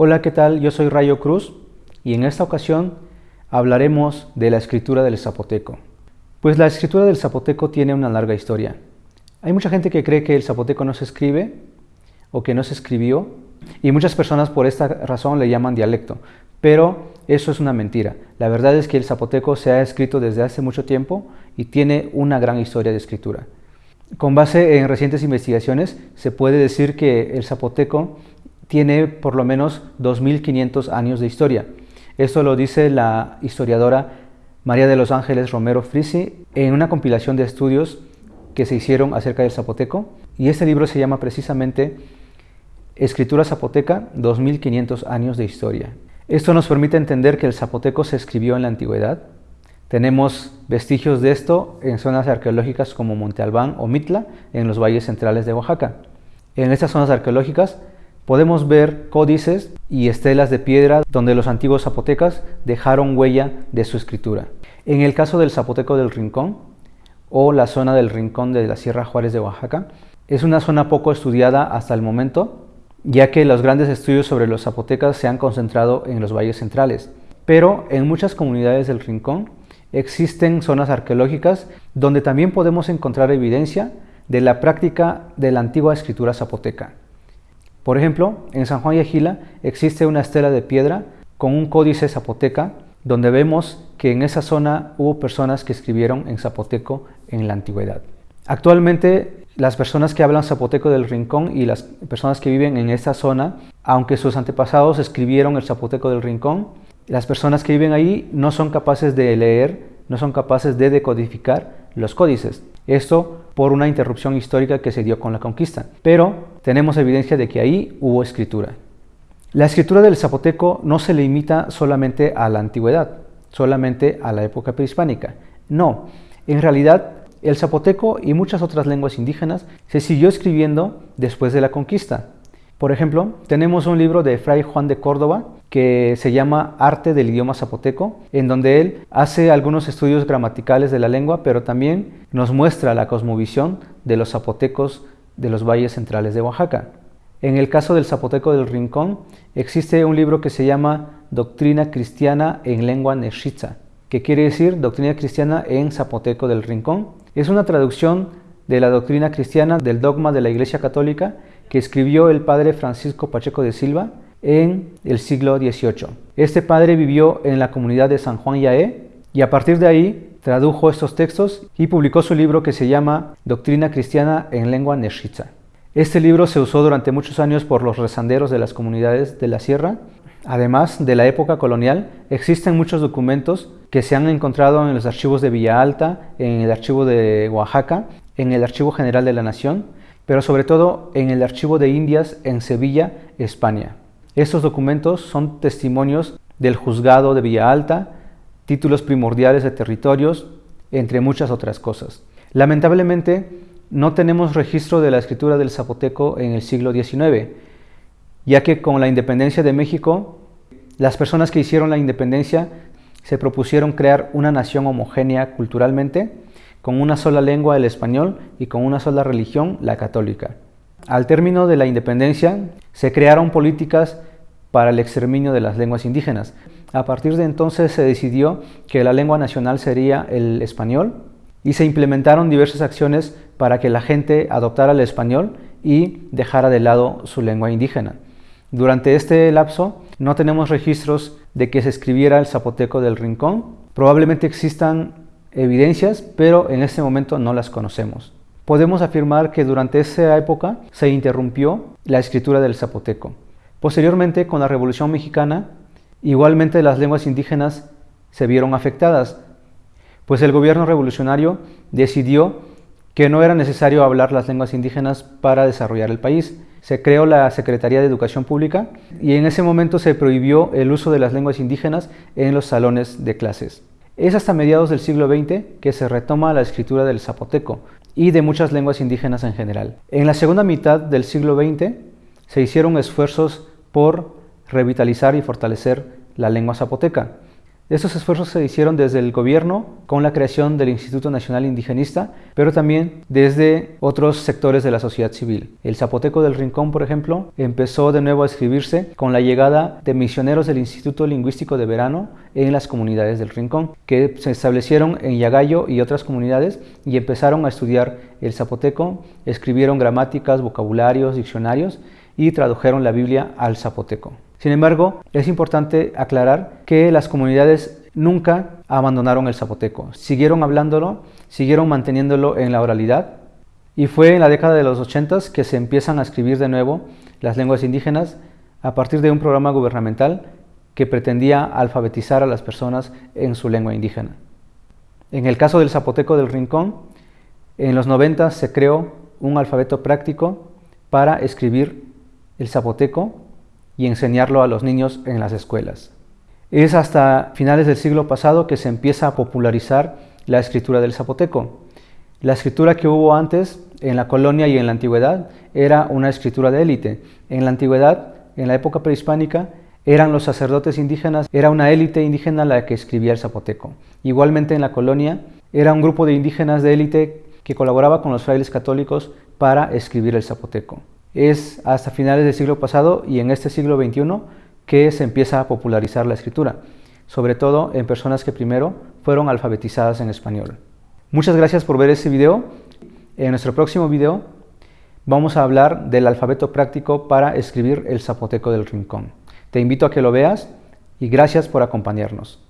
Hola, ¿qué tal? Yo soy Rayo Cruz y en esta ocasión hablaremos de la escritura del zapoteco. Pues la escritura del zapoteco tiene una larga historia. Hay mucha gente que cree que el zapoteco no se escribe o que no se escribió y muchas personas por esta razón le llaman dialecto, pero eso es una mentira. La verdad es que el zapoteco se ha escrito desde hace mucho tiempo y tiene una gran historia de escritura. Con base en recientes investigaciones se puede decir que el zapoteco tiene por lo menos 2.500 años de historia. Esto lo dice la historiadora María de los Ángeles Romero Frisi en una compilación de estudios que se hicieron acerca del zapoteco y este libro se llama precisamente Escritura Zapoteca, 2500 años de historia. Esto nos permite entender que el zapoteco se escribió en la antigüedad. Tenemos vestigios de esto en zonas arqueológicas como Monte Albán o Mitla, en los valles centrales de Oaxaca. En estas zonas arqueológicas podemos ver códices y estelas de piedra donde los antiguos zapotecas dejaron huella de su escritura. En el caso del zapoteco del Rincón, o la zona del Rincón de la Sierra Juárez de Oaxaca, es una zona poco estudiada hasta el momento, ya que los grandes estudios sobre los zapotecas se han concentrado en los valles centrales. Pero en muchas comunidades del Rincón existen zonas arqueológicas donde también podemos encontrar evidencia de la práctica de la antigua escritura zapoteca. Por ejemplo, en San Juan y Agila existe una estela de piedra con un códice zapoteca donde vemos que en esa zona hubo personas que escribieron en zapoteco en la antigüedad. Actualmente las personas que hablan zapoteco del rincón y las personas que viven en esta zona, aunque sus antepasados escribieron el zapoteco del rincón, las personas que viven ahí no son capaces de leer, no son capaces de decodificar los códices. Esto por una interrupción histórica que se dio con la conquista. Pero tenemos evidencia de que ahí hubo escritura. La escritura del zapoteco no se limita solamente a la antigüedad, solamente a la época prehispánica. No, en realidad el zapoteco y muchas otras lenguas indígenas se siguió escribiendo después de la conquista. Por ejemplo, tenemos un libro de Fray Juan de Córdoba que se llama Arte del idioma zapoteco, en donde él hace algunos estudios gramaticales de la lengua, pero también nos muestra la cosmovisión de los zapotecos de los valles centrales de Oaxaca. En el caso del zapoteco del Rincón, existe un libro que se llama Doctrina Cristiana en Lengua Neshitza, que quiere decir Doctrina Cristiana en Zapoteco del Rincón, es una traducción de la doctrina cristiana del dogma de la Iglesia Católica que escribió el padre Francisco Pacheco de Silva en el siglo XVIII. Este padre vivió en la comunidad de San Juan Yaé y a partir de ahí tradujo estos textos y publicó su libro que se llama Doctrina Cristiana en Lengua Neshitza. Este libro se usó durante muchos años por los rezanderos de las comunidades de la sierra. Además de la época colonial, existen muchos documentos que se han encontrado en los archivos de Villa Alta, en el archivo de Oaxaca, en el Archivo General de la Nación, pero sobre todo en el Archivo de Indias en Sevilla, España. Estos documentos son testimonios del juzgado de Villa Alta, títulos primordiales de territorios, entre muchas otras cosas. Lamentablemente, no tenemos registro de la escritura del zapoteco en el siglo XIX, ya que con la independencia de México, las personas que hicieron la independencia se propusieron crear una nación homogénea culturalmente, con una sola lengua, el español, y con una sola religión, la católica. Al término de la independencia, se crearon políticas para el exterminio de las lenguas indígenas. A partir de entonces se decidió que la lengua nacional sería el español y se implementaron diversas acciones para que la gente adoptara el español y dejara de lado su lengua indígena. Durante este lapso no tenemos registros de que se escribiera el zapoteco del rincón. Probablemente existan evidencias, pero en este momento no las conocemos. Podemos afirmar que durante esa época se interrumpió la escritura del zapoteco. Posteriormente, con la Revolución Mexicana, igualmente las lenguas indígenas se vieron afectadas, pues el gobierno revolucionario decidió que no era necesario hablar las lenguas indígenas para desarrollar el país. Se creó la Secretaría de Educación Pública y en ese momento se prohibió el uso de las lenguas indígenas en los salones de clases. Es hasta mediados del siglo XX que se retoma la escritura del zapoteco y de muchas lenguas indígenas en general. En la segunda mitad del siglo XX se hicieron esfuerzos por revitalizar y fortalecer la lengua zapoteca. Estos esfuerzos se hicieron desde el gobierno con la creación del Instituto Nacional Indigenista, pero también desde otros sectores de la sociedad civil. El Zapoteco del Rincón, por ejemplo, empezó de nuevo a escribirse con la llegada de misioneros del Instituto Lingüístico de Verano en las comunidades del Rincón, que se establecieron en Yagayo y otras comunidades y empezaron a estudiar el zapoteco, escribieron gramáticas, vocabularios, diccionarios y tradujeron la Biblia al zapoteco. Sin embargo, es importante aclarar que las comunidades nunca abandonaron el zapoteco, siguieron hablándolo, siguieron manteniéndolo en la oralidad y fue en la década de los 80 que se empiezan a escribir de nuevo las lenguas indígenas a partir de un programa gubernamental que pretendía alfabetizar a las personas en su lengua indígena. En el caso del zapoteco del Rincón, en los 90 se creó un alfabeto práctico para escribir el zapoteco y enseñarlo a los niños en las escuelas. Es hasta finales del siglo pasado que se empieza a popularizar la escritura del zapoteco. La escritura que hubo antes en la colonia y en la antigüedad era una escritura de élite. En la antigüedad, en la época prehispánica, eran los sacerdotes indígenas, era una élite indígena la que escribía el zapoteco. Igualmente en la colonia era un grupo de indígenas de élite que colaboraba con los frailes católicos para escribir el zapoteco es hasta finales del siglo pasado y en este siglo XXI que se empieza a popularizar la escritura, sobre todo en personas que primero fueron alfabetizadas en español. Muchas gracias por ver este video. En nuestro próximo video vamos a hablar del alfabeto práctico para escribir el zapoteco del rincón. Te invito a que lo veas y gracias por acompañarnos.